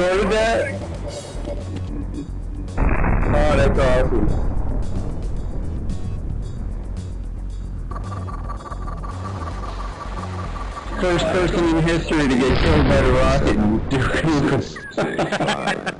recorded that? Oh, that's awesome. First person in history to get killed by the rocket in Duke Nukem.